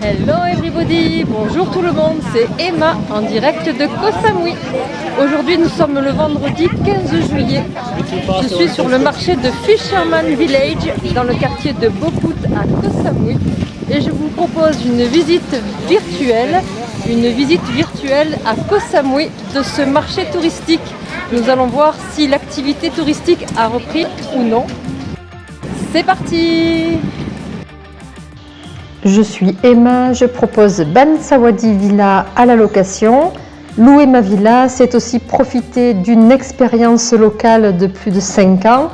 Hello everybody, bonjour tout le monde, c'est Emma en direct de Koh Samui. Aujourd'hui nous sommes le vendredi 15 juillet. Je suis sur le marché de Fisherman Village dans le quartier de Boput à Koh Samui et je vous propose une visite virtuelle, une visite virtuelle à Koh Samui de ce marché touristique. Nous allons voir si l'activité touristique a repris ou non. C'est parti je suis Emma, je propose Bansawadi Villa à la location. Louer ma villa, c'est aussi profiter d'une expérience locale de plus de 5 ans.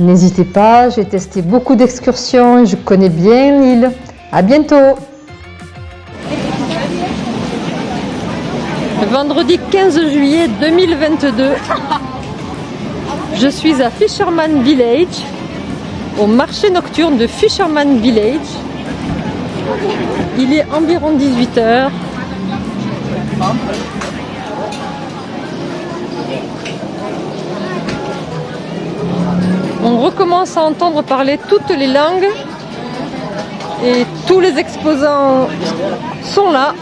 N'hésitez pas, j'ai testé beaucoup d'excursions et je connais bien l'île. À bientôt Vendredi 15 juillet 2022, je suis à Fisherman Village, au marché nocturne de Fisherman Village. Il est environ 18h. On recommence à entendre parler toutes les langues et tous les exposants sont là.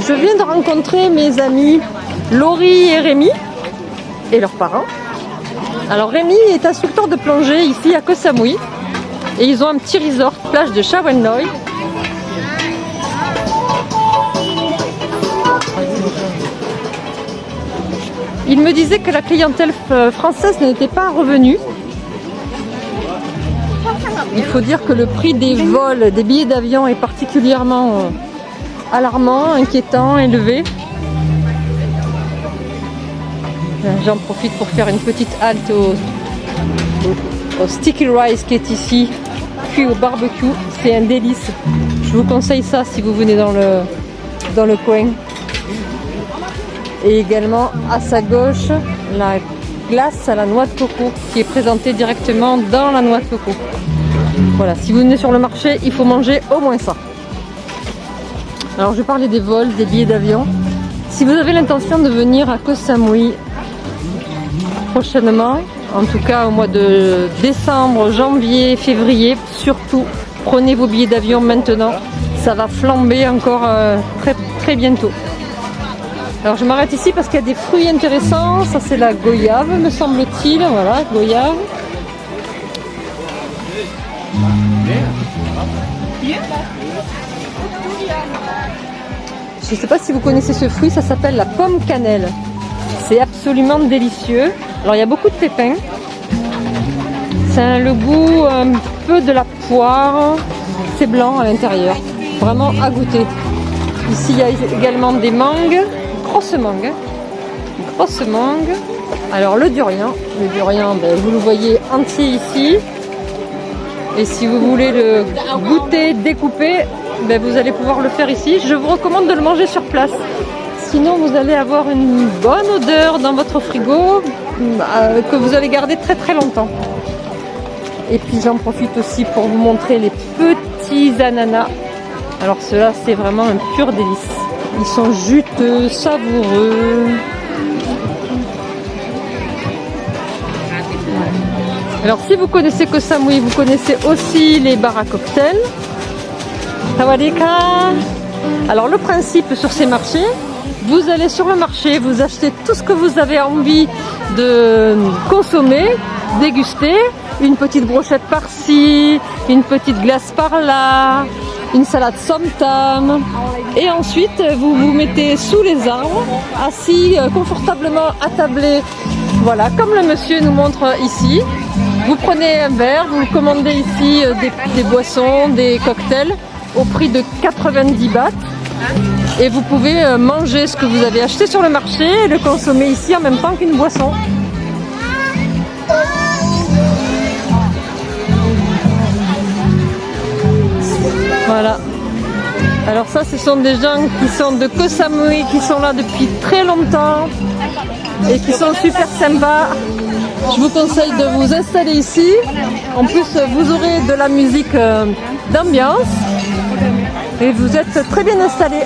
Je viens de rencontrer mes amis Laurie et Rémi et leurs parents. Alors Rémi est instructeur de plongée ici à Koh Samui et ils ont un petit resort plage de Shawenoi. Il me disait que la clientèle française n'était pas revenue. Il faut dire que le prix des vols, des billets d'avion est particulièrement euh, alarmant, inquiétant, élevé. J'en profite pour faire une petite halte au, Sticky Rice qui est ici, puis au barbecue. C'est un délice. Je vous conseille ça si vous venez dans le, dans le coin. Et également à sa gauche, la glace à la noix de coco qui est présentée directement dans la noix de coco. Voilà, si vous venez sur le marché, il faut manger au moins ça. Alors je parler des vols, des billets d'avion. Si vous avez l'intention de venir à Koh Samui prochainement, en tout cas au mois de décembre, janvier, février, surtout prenez vos billets d'avion maintenant, ça va flamber encore euh, très, très bientôt. Alors je m'arrête ici parce qu'il y a des fruits intéressants, ça c'est la goyave me semble-t-il, voilà, goyave. Je ne sais pas si vous connaissez ce fruit, ça s'appelle la pomme cannelle. C'est absolument délicieux. Alors il y a beaucoup de pépins. C'est le goût un peu de la poire. C'est blanc à l'intérieur. Vraiment à goûter. Ici il y a également des mangues. Grosses mangues. Hein. Grosses mangues. Alors le durian. Le durian, ben, vous le voyez entier ici. Et si vous voulez le goûter découpé, ben, vous allez pouvoir le faire ici. Je vous recommande de le manger sur place. Sinon, vous allez avoir une bonne odeur dans votre frigo euh, que vous allez garder très très longtemps. Et puis j'en profite aussi pour vous montrer les petits ananas. Alors ceux-là, c'est vraiment un pur délice. Ils sont juteux, savoureux. Alors si vous connaissez Koh Samui, vous connaissez aussi les bars à cocktails. Alors le principe sur ces marchés, vous allez sur le marché, vous achetez tout ce que vous avez envie de consommer, déguster, une petite brochette par-ci, une petite glace par-là, une salade somtam et ensuite vous vous mettez sous les arbres, assis euh, confortablement attablé, voilà, comme le monsieur nous montre ici. Vous prenez un verre, vous commandez ici euh, des, des boissons, des cocktails au prix de 90 bahts et vous pouvez euh, manger ce que vous avez acheté sur le marché et le consommer ici en même temps qu'une boisson. Voilà. Alors ça, ce sont des gens qui sont de Koh Samui, qui sont là depuis très longtemps et qui sont super sympas. Je vous conseille de vous installer ici. En plus, vous aurez de la musique euh, d'ambiance et vous êtes très bien installés.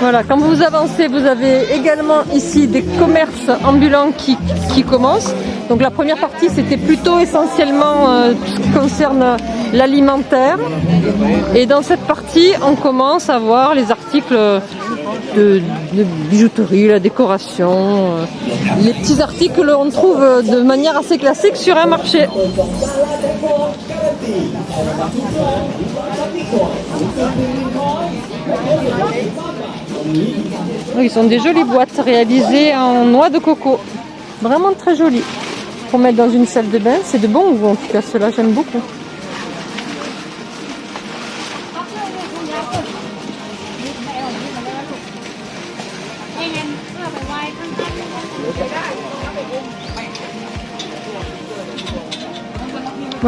Voilà, quand vous avancez, vous avez également ici des commerces ambulants qui, commencent. Donc la première partie, c'était plutôt essentiellement euh, tout ce qui concerne l'alimentaire. Et dans cette partie, on commence à voir les articles de, bijouterie, la décoration, euh, les petits articles l'on trouve de manière assez classique sur un marché. Ils sont des jolies boîtes réalisées en noix de coco. Vraiment très jolies. Pour mettre dans une salle de bain, c'est de bon goût en tout cas, cela j'aime beaucoup.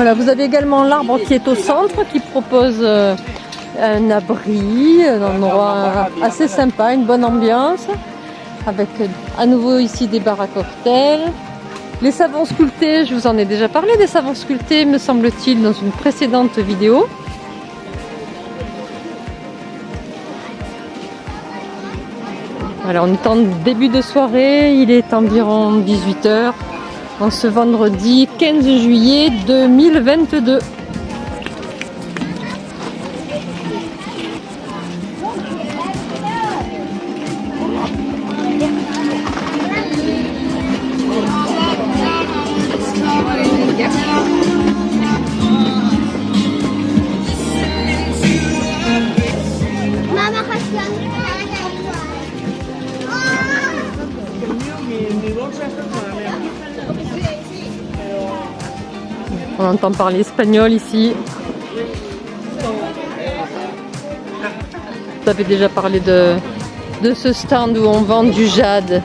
Voilà, vous avez également l'arbre qui est au centre, qui propose euh, un abri, un endroit assez sympa, une bonne ambiance, avec à nouveau ici des bars à cocktails. Les savons sculptés, je vous en ai déjà parlé des savons sculptés, me semble-t-il, dans une précédente vidéo. Voilà, on est en début de soirée, il est environ 18h en ce vendredi 15 juillet 2022. Mama On entend parler espagnol ici. Vous avez déjà parlé de, ce stand où on vend du jade.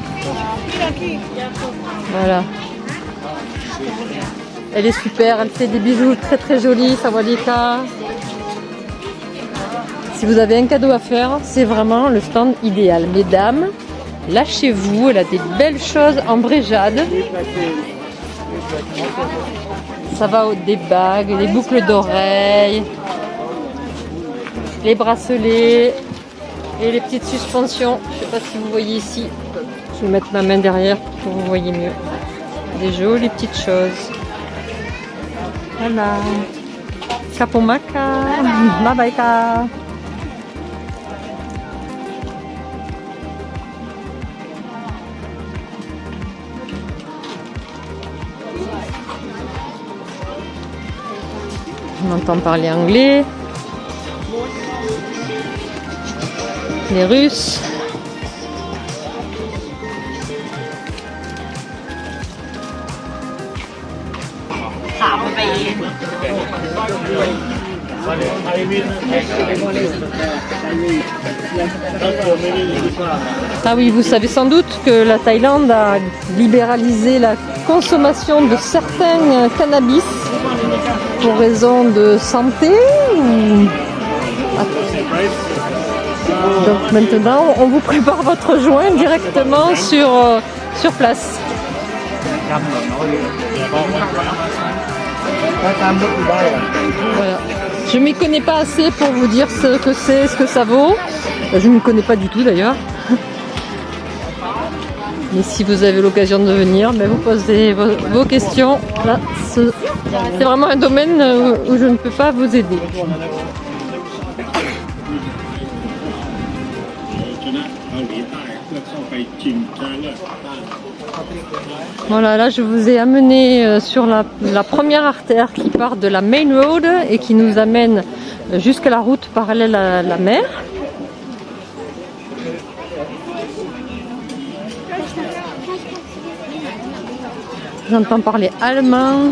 Voilà. Elle est super, elle fait des bijoux très très jolis, Sawadika. Si vous avez un cadeau à faire, c'est vraiment le stand idéal. Mesdames, lâchez-vous, elle a des belles choses en vrai jade. Ça va des bagues, les boucles d'oreilles, les bracelets et les petites suspensions. Je sais pas si vous voyez ici. Je vais mettre ma main derrière pour que vous voyez mieux. Des jolies petites choses. Voilà. Kapomaka. Mabaika. On entend parler anglais. Les Russes. Ah oui, vous savez sans doute que la Thaïlande a libéralisé la consommation de certains cannabis pour raison de santé. Donc maintenant, on vous prépare votre joint directement sur, euh, sur place. Je m'y connais pas assez pour vous dire ce que c'est, ce que ça vaut. Je ne connais pas du tout d'ailleurs. Mais si vous avez l'occasion de venir, ben vous posez vos, questions. Là, c'est vraiment un domaine euh, où je ne peux pas vous aider. Voilà, là je vous ai amené euh, sur la, première artère qui part de la Main Road et qui nous amène euh, jusqu'à la route parallèle à la mer. J'entends parler allemand.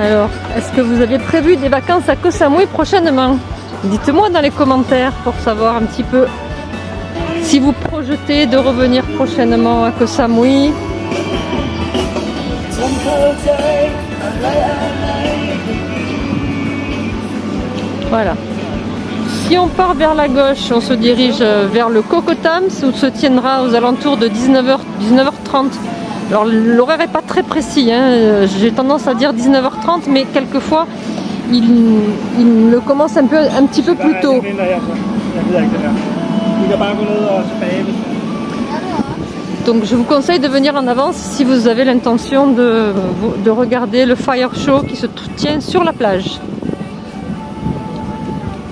Alors, est-ce que vous avez prévu des vacances à Koh Samui prochainement? Dites-moi dans les commentaires pour savoir un petit peu si vous projetez de revenir prochainement à Koh Samui. Voilà. Si on part vers la gauche, on se dirige euh, vers le Kokotams où se tiendra aux alentours de 19h, 19h30 Alors l'horaire est pas très précis, hein. Euh, j'ai tendance à dire 19h30, mais quelquefois il, il le commence un, peu, un petit peu plus tôt. Donc je vous conseille de venir en avance si vous avez l'intention de, de regarder le fire show qui se tient sur la plage.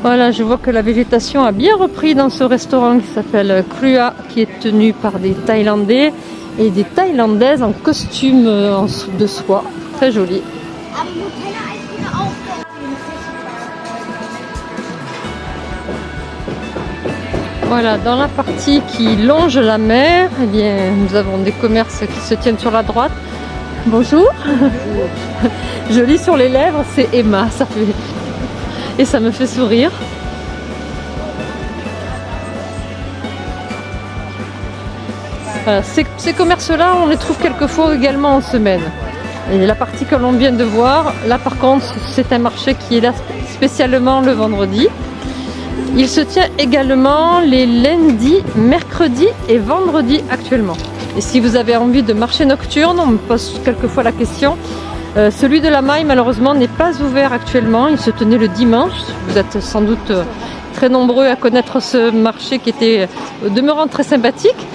Voilà, je vois que la végétation a bien repris dans ce restaurant qui s'appelle Krua, qui est tenu par des Thaïlandais et des Thaïlandaises en costume euh, de soie. Très joli. Voilà, dans la partie qui longe la mer, eh bien, nous avons des commerces qui se tiennent sur la droite. Bonjour. Je lis sur les lèvres, c'est Emma, ça fait et ça me fait sourire. Ces commerces-là, on les trouve quelquefois également en semaine. Et la partie que l'on vient de voir, là par contre, c'est un marché qui est là spécialement le vendredi. Il se tient également les lundis, mercredis et vendredis actuellement. Et si vous avez envie de marché nocturne, on me pose quelquefois la question. Euh, celui de la Maille malheureusement n'est pas ouvert actuellement, il se tenait le dimanche. Vous êtes sans doute euh, très nombreux à connaître ce marché qui était au demeurant très sympathique.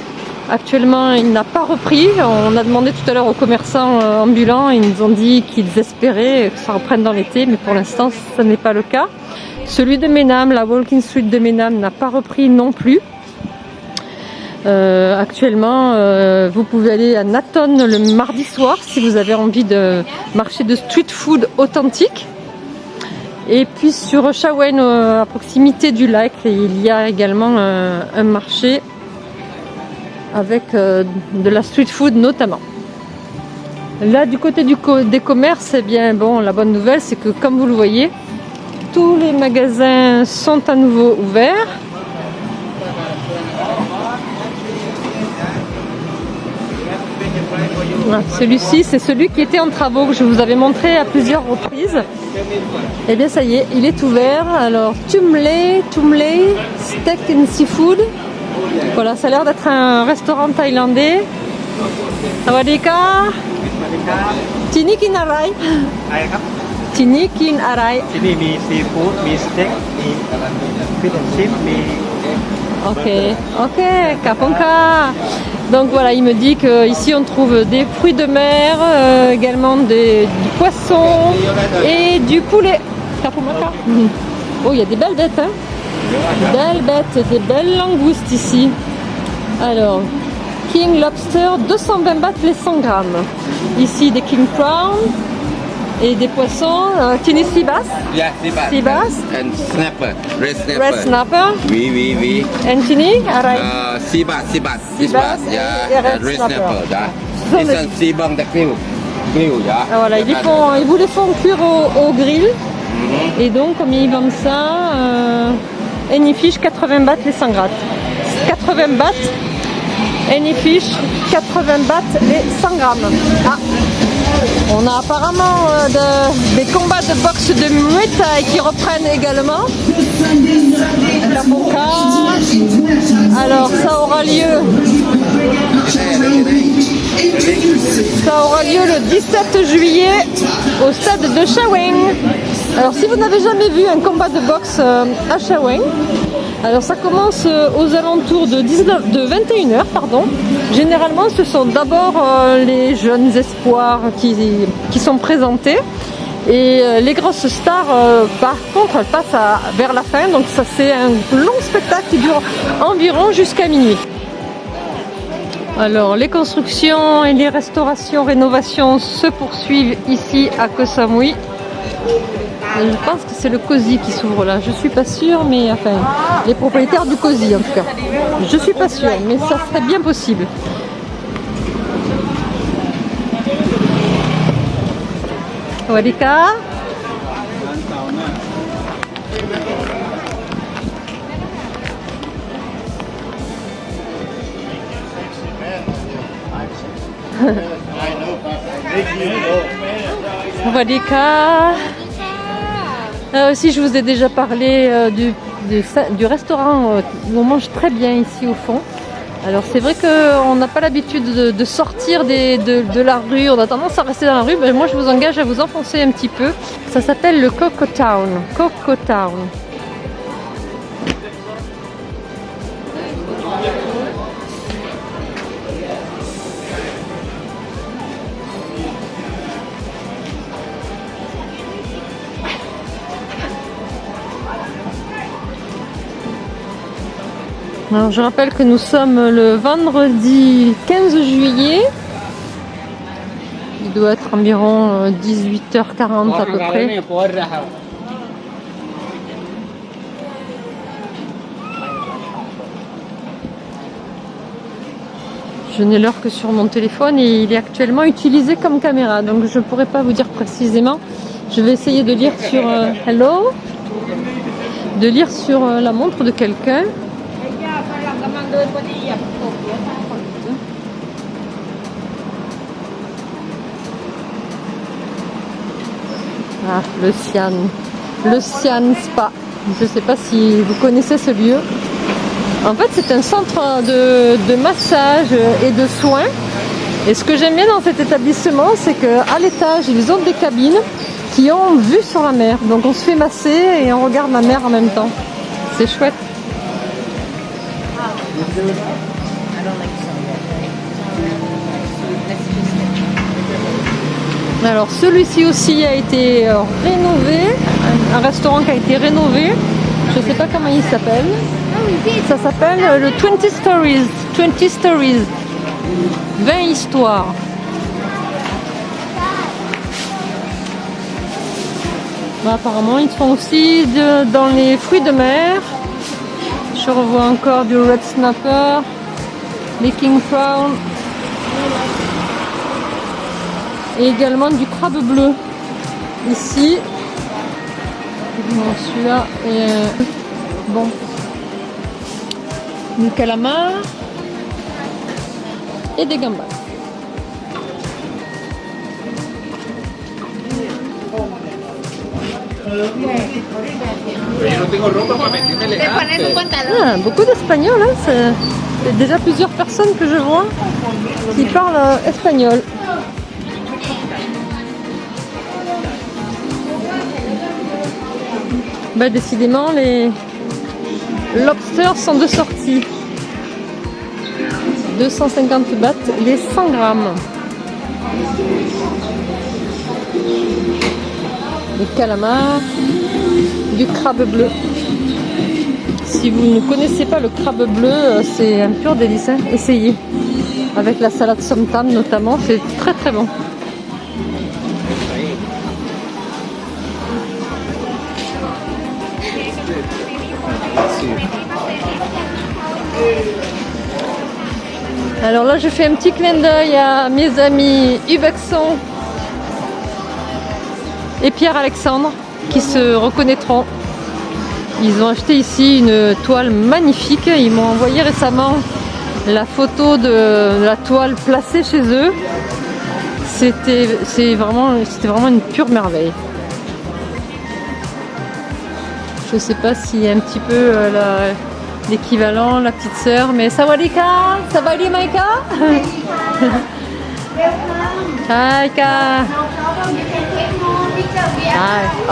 Actuellement, il n'a pas repris. On a demandé tout à l'heure aux commerçants euh, ambulants, ils nous ont dit qu'ils espéraient que ça reprenne dans l'été, mais pour l'instant, ce n'est pas le cas. Celui de Ménam, la Walking Street de Ménam n'a pas repris non plus. Euh, actuellement, euh, vous pouvez aller à Naton le mardi soir si vous avez envie de marcher de street food authentique. Et puis sur Shawen, euh, à proximité du lac, il y a également un marché avec de la street food notamment. Là, du côté du des commerces, eh bien, bon, la bonne nouvelle, c'est que comme vous le voyez, tous les magasins sont à nouveau ouverts. Celui-ci, c'est celui qui était en travaux, que je vous avais montré à plusieurs reprises. Et bien ça y est, il est ouvert. Alors, tumle, tumle, Steak and Seafood. Voilà, ça a l'air d'être un restaurant thaïlandais. Sawadika Tinikin Arai Tinikin Arai Ok, ok, Kaponka donc voilà, il me dit qu'ici on trouve des fruits de mer, euh, également des, du poisson et du poulet. Oh, il y a des belles bêtes, hein Belles bêtes, des belles langoustes ici. Alors, King Lobster, 220 bahts les 100 grammes. Ici des King Prawn et des poissons. Tini sea bass, Yeah, sea bass. sea bass, And snapper, red snapper. red snapper, We, we, we. and Tini, arai. Uh, sea bass, sea bass. Sea Sea bass bass, yeah. et red snapper. yeah. sont This des- sea bung, the grill. Grill, yeah. Ah, voilà, ils, Yeah, font, ils vous les font cuire au, au grill. Et donc, comme ils vendent ça, euh, Anyfish 80 bahts les 100 grammes. 80 bahts, Anyfish 80 bahts les 100 grammes. Ah, on a apparemment euh, de- des combats de boxe de Muay Thai qui reprennent également. Alors, ça aura lieu ça aura lieu le 17 juillet au stade de Shaweng. Alors si vous n'avez jamais vu un combat de boxe euh, à Shaweng, alors ça commence euh, aux alentours de, 19, de 21h. Pardon. Généralement ce sont d'abord euh, les jeunes espoirs qui, qui sont présentés. Et euh, les grosses stars, par contre, elles passent vers la fin. Donc ça c'est un long spectacle qui dure environ jusqu'à minuit. Alors, les constructions et les restaurations, rénovations se poursuivent ici à Koh Samui. Je pense que c'est le COSI qui s'ouvre là. Je suis pas sûre, mais enfin, les propriétaires du COSI en tout cas. Je suis pas sûre, mais ça serait bien possible. Wadika. Wadika. Là aussi, je vous ai déjà parlé euh, du, restaurant euh, où on mange très bien ici au fond. Alors c'est vrai qu'on n'a pas l'habitude de, sortir de, de la rue, on a tendance à rester dans la rue, mais moi je vous engage à vous enfoncer un petit peu. Ça s'appelle le Coco Town. Coco Town. Alors je rappelle que nous sommes le vendredi 15 juillet. Il doit être environ euh, 18h40 à peu près. Je n'ai l'heure que sur mon téléphone et il est actuellement utilisé comme caméra, donc je ne pourrais pas vous dire précisément. Je vais essayer de lire sur euh, Hello, de lire sur euh, la montre de quelqu'un. Ah, le Sian. Le Sian Spa. Je ne sais pas si vous connaissez ce lieu. En fait, c'est un centre de, de massage et de soins. Et ce que j'aime bien dans cet établissement, c'est qu'à l'étage, ils ont des cabines qui ont vue sur la mer. Donc on se fait masser et on regarde la mer en même temps. C'est chouette. Alors celui-ci aussi a été euh, rénové, un, restaurant qui a été rénové. Je ne sais pas comment il s'appelle. Ça s'appelle euh, le 20 Stories. 20 Stories. 20 histoires. Bah, apparemment, ils font aussi dans les fruits de mer. Je revois encore du red snapper, les king prawn et également du crabe bleu. Ici, Bon, celui-là est euh, bon. Du calamar et des gambas. Ah, beaucoup d'espagnol, hein, c'est c'est déjà plusieurs personnes que je vois qui parlent euh, espagnol. Bah décidément les lobsters sont de sortie. 250 bahts les 100 grammes. Du calamar, du crabe bleu. Si vous ne connaissez pas le crabe bleu, euh, c'est un pur délice. hein. Essayez. Avec la salade somtam notamment, c'est très très bon. Alors là, je fais un petit clin d'œil à mes amis Hubexon et Pierre-Alexandre qui se reconnaîtront. Ils ont acheté ici une toile magnifique. Ils m'ont envoyé récemment la photo de la toile placée chez eux. C'était c'est vraiment, c'était vraiment une pure merveille. Je sais pas s'il y a un petit peu euh, la- l'équivalent, la petite sœur, mais Sawadika, Savadi Maika Maika Hi,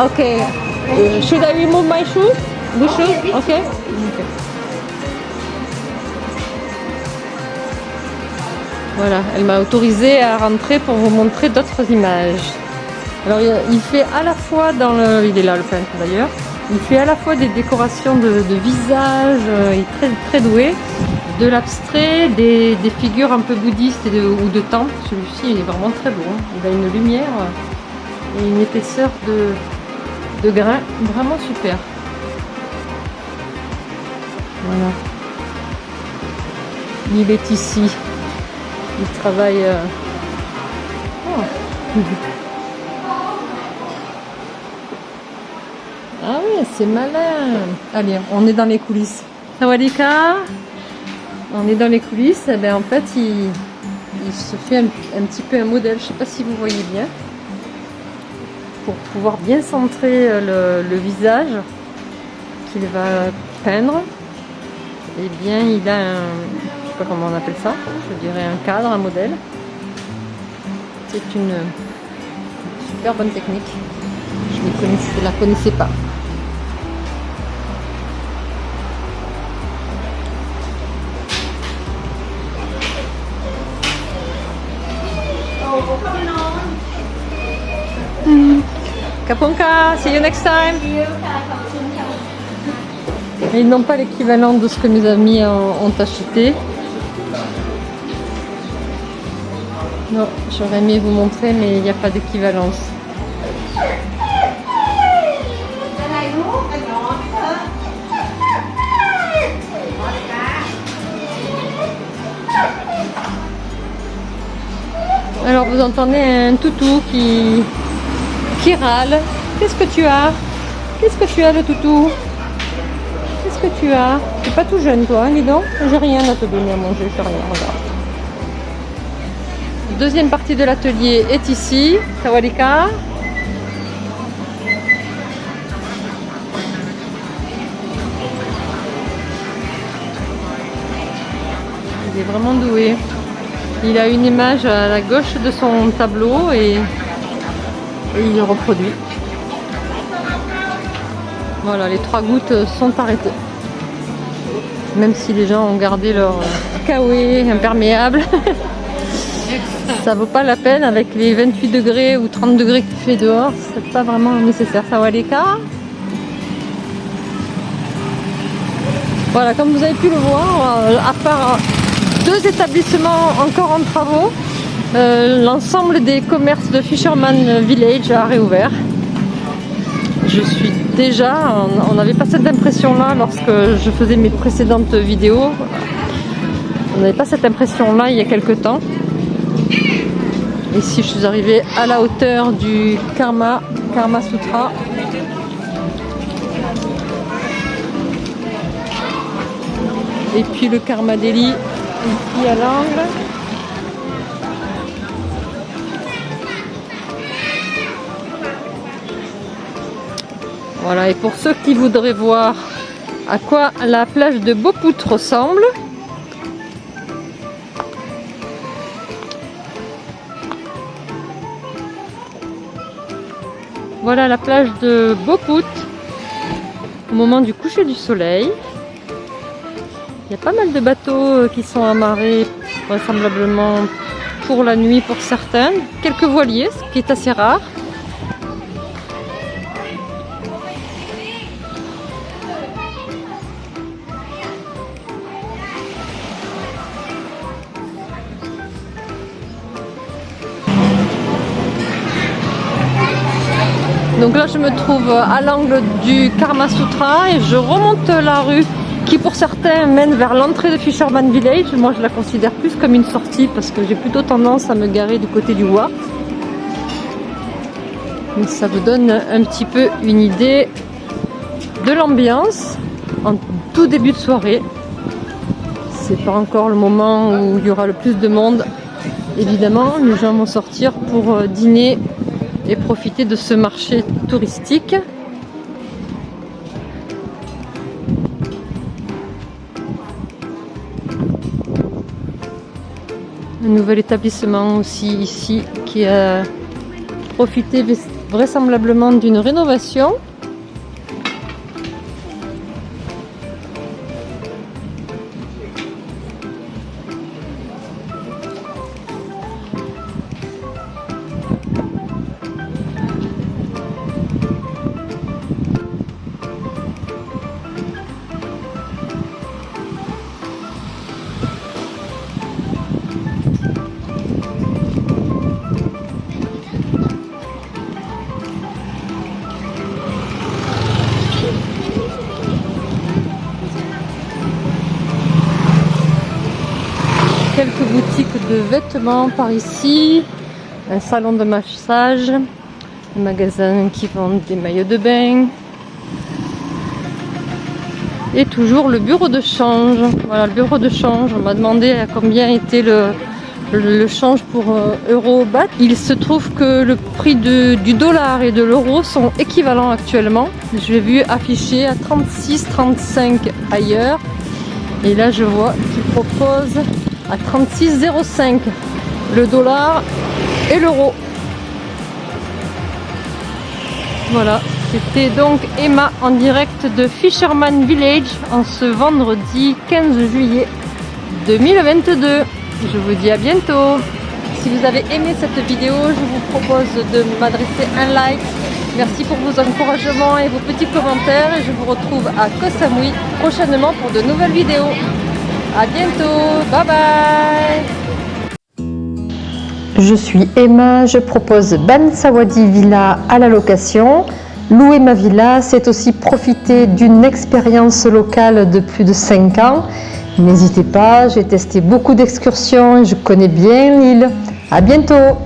okay. Uh, should I remove my shoes? The shoes? Okay. okay. Voilà, elle m'a autorisé à rentrer pour vous montrer d'autres images. Alors il fait à la fois dans le... Il est là le peintre d'ailleurs. Il fait à la fois des décorations de, de visage, euh, il est très, très doué, de l'abstrait, des, des figures un peu bouddhistes et de- ou de temples. Celui-ci il est vraiment très beau. hein. Il a une lumière euh, et une épaisseur de, de grain vraiment super. Voilà. Il est ici. Il travaille. euh, oh. Ah oui, c'est malin. Allez, on est dans les coulisses. Sawadika On est dans les coulisses. Eh ben, en fait, il, il se fait un, un petit peu un modèle. Je sais pas si vous voyez bien. Pour pouvoir bien centrer euh, le, visage qu'il va peindre, eh bien, il a un, sais pas comment on appelle ça, je dirais un cadre, un modèle. C'est une super bonne technique. Je ne la connaissais pas. Kapunka, see you next time. Ils n'ont pas l'équivalent de ce que mes amis ont, acheté. Non, j'aurais aimé vous montrer, mais il n'y a pas d'équivalence. Alors vous entendez un toutou qui, qui. Qu'est-ce que tu as? Qu'est-ce que tu as le toutou? Qu'est-ce que tu as? Tu pas tout jeune toi, hein, dis donc J'ai rien à te donner à manger, j'ai rien, regarde. Deuxième partie de l'atelier est ici, Tawalika. Il est vraiment doué. Il a une image à la gauche de son tableau et, et il reproduit. Voilà, les trois gouttes sont arrêtées. Même si les gens ont gardé leur kawaii imperméable, ça vaut pas la peine avec les 28 degrés ou 30 degrés qu'il fait dehors, c'est pas vraiment nécessaire. Ça va les cas. Voilà, comme vous avez pu le voir, euh, à part deux établissements encore en travaux, euh, l'ensemble des commerces de Fisherman Village a réouvert. Je suis déjà, on n'avait pas cette impression là lorsque je faisais mes précédentes vidéos. On n'avait pas cette impression là il y a quelques temps. Ici je suis arrivée à la hauteur du Karma, Karma Sutra. Et puis le Karma Delhi ici à l'angle. Voilà, et pour ceux qui voudraient voir à quoi la plage de Beaupout ressemble, voilà la plage de Beaupout au moment du coucher du soleil. Il y a pas mal de bateaux qui sont amarrés vraisemblablement pour la nuit pour certains. Quelques voiliers, ce qui est assez rare. À l'angle du Karma Sutra et je remonte la rue qui pour certains mène vers l'entrée de Fisherman Village. Moi je la considère plus comme une sortie parce que j'ai plutôt tendance à me garer du côté du Wa. Mais ça vous donne un petit peu une idée de l'ambiance en tout début de soirée. C'est pas encore le moment où il y aura le plus de monde. Évidemment, les gens vont sortir pour dîner et profiter de ce marché touristique. Un nouvel établissement aussi ici qui a profité vraisemblablement d'une rénovation. Par ici, un salon de massage, un magasin qui vend des maillots de bain et toujours le bureau de change. Voilà le bureau de change, on m'a demandé à combien était le, le change pour euh, euro bat. Il se trouve que le prix de, du dollar et de l'euro sont équivalents actuellement. J'ai vu affiché à 36-35 ailleurs Et là, je vois qu'ils proposent à 36,05 le dollar et l'euro. Voilà, c'était donc Emma en direct de Fisherman Village en ce vendredi 15 juillet 2022. Je vous dis à bientôt. Si vous avez aimé cette vidéo, je vous propose de m'adresser un like. Merci pour vos encouragements et vos petits commentaires. Et je vous retrouve à Koh Samui prochainement pour de nouvelles vidéos. À bientôt. Bye bye. Je suis Emma, je propose Ban Sawadi Villa à la location. Louer ma villa, c'est aussi profiter d'une expérience locale de plus de 5 ans. N'hésitez pas, j'ai testé beaucoup d'excursions et je connais bien l'île. À bientôt